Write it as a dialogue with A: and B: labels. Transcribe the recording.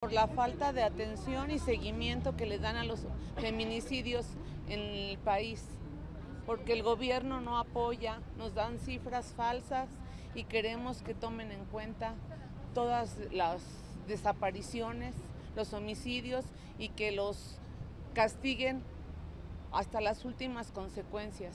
A: por la falta de atención y seguimiento que le dan a los feminicidios en el país, porque el gobierno no apoya, nos dan cifras falsas y queremos que tomen en cuenta todas las desapariciones, los homicidios y que los castiguen hasta las últimas consecuencias.